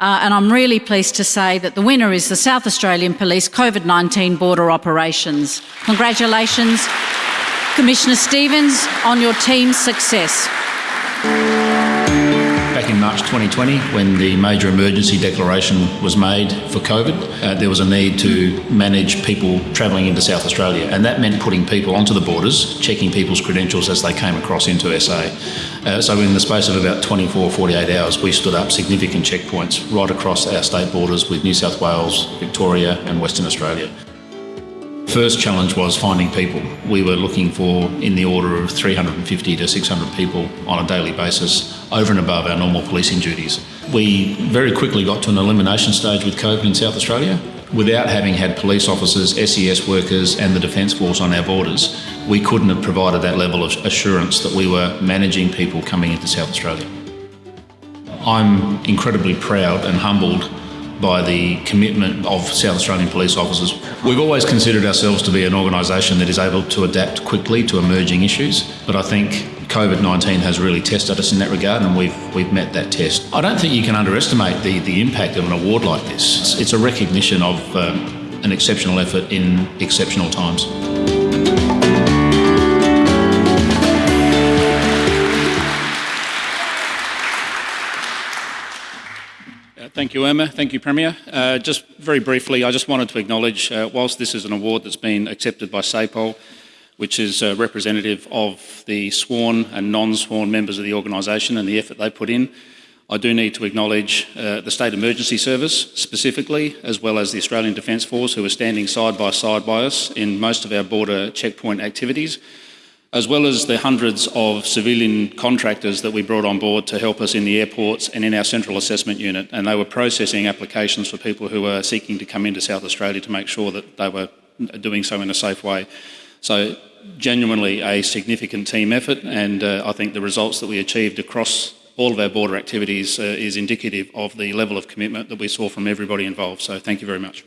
Uh, and I'm really pleased to say that the winner is the South Australian Police COVID 19 Border Operations. Congratulations, Commissioner Stevens, on your team's success March 2020 when the major emergency declaration was made for COVID. Uh, there was a need to manage people travelling into South Australia, and that meant putting people onto the borders, checking people's credentials as they came across into SA. Uh, so, in the space of about 24 48 hours, we stood up significant checkpoints right across our state borders with New South Wales, Victoria, and Western Australia. First challenge was finding people. We were looking for in the order of 350 to 600 people on a daily basis over and above our normal policing duties. We very quickly got to an elimination stage with COVID in South Australia. Without having had police officers, SES workers and the Defence Force on our borders, we couldn't have provided that level of assurance that we were managing people coming into South Australia. I'm incredibly proud and humbled by the commitment of South Australian police officers. We've always considered ourselves to be an organisation that is able to adapt quickly to emerging issues, but I think COVID-19 has really tested us in that regard and we've, we've met that test. I don't think you can underestimate the, the impact of an award like this. It's, it's a recognition of um, an exceptional effort in exceptional times. Thank you, Irma. Thank you, Premier. Uh, just very briefly, I just wanted to acknowledge, uh, whilst this is an award that's been accepted by SAPOL, which is uh, representative of the sworn and non-sworn members of the organisation and the effort they put in, I do need to acknowledge uh, the State Emergency Service specifically, as well as the Australian Defence Force, who are standing side by side by us in most of our border checkpoint activities as well as the hundreds of civilian contractors that we brought on board to help us in the airports and in our central assessment unit. And they were processing applications for people who were seeking to come into South Australia to make sure that they were doing so in a safe way. So genuinely a significant team effort and uh, I think the results that we achieved across all of our border activities uh, is indicative of the level of commitment that we saw from everybody involved. So thank you very much.